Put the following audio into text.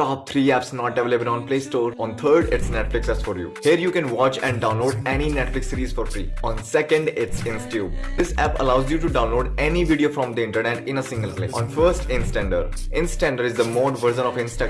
top 3 apps not available on Play Store. On third, it's Netflix as for you. Here you can watch and download any Netflix series for free. On second, it's Instube. This app allows you to download any video from the internet in a single click. On first, Instander. Instander is the mod version of Instagram